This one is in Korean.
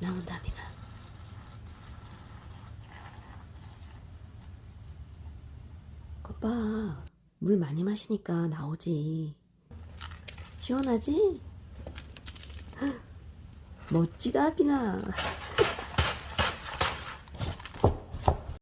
나온다 비나 거봐 물 많이 마시니까 나오지. 시원하지? 멋지다 비나